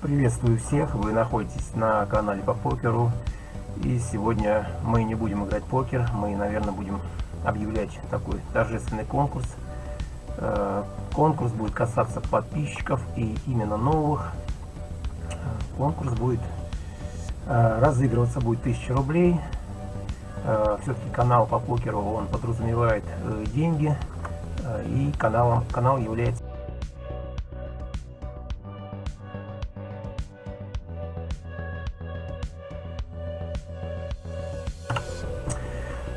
Приветствую всех, вы находитесь на канале по покеру. И сегодня мы не будем играть покер, мы наверное будем объявлять такой торжественный конкурс. Э, конкурс будет касаться подписчиков и именно новых. Э, конкурс будет э, разыгрываться будет 1000 рублей. Все-таки канал по покеру он подразумевает деньги и каналом, канал является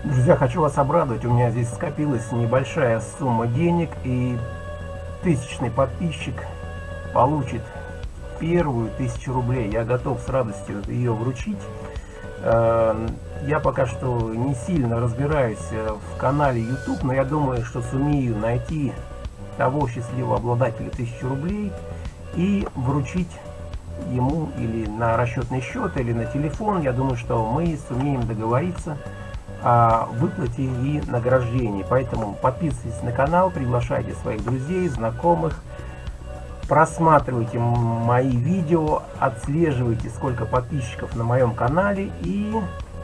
Друзья, хочу вас обрадовать, у меня здесь скопилась небольшая сумма денег, и тысячный подписчик получит первую тысячу рублей. Я готов с радостью ее вручить. Э, я пока что не сильно разбираюсь э, в канале YouTube, но я думаю, что сумею найти того счастливого обладателя тысячи рублей и вручить ему или на расчетный счет, или на телефон. Я думаю, что мы сумеем договориться выплате и награждении. Поэтому подписывайтесь на канал, приглашайте своих друзей, знакомых, просматривайте мои видео, отслеживайте сколько подписчиков на моем канале и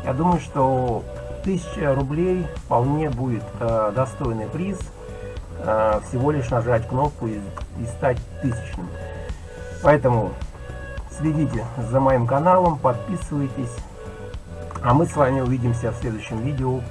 я думаю, что 1000 рублей вполне будет э, достойный приз. Э, всего лишь нажать кнопку и, и стать тысячным. Поэтому следите за моим каналом, подписывайтесь. А мы с вами увидимся в следующем видео.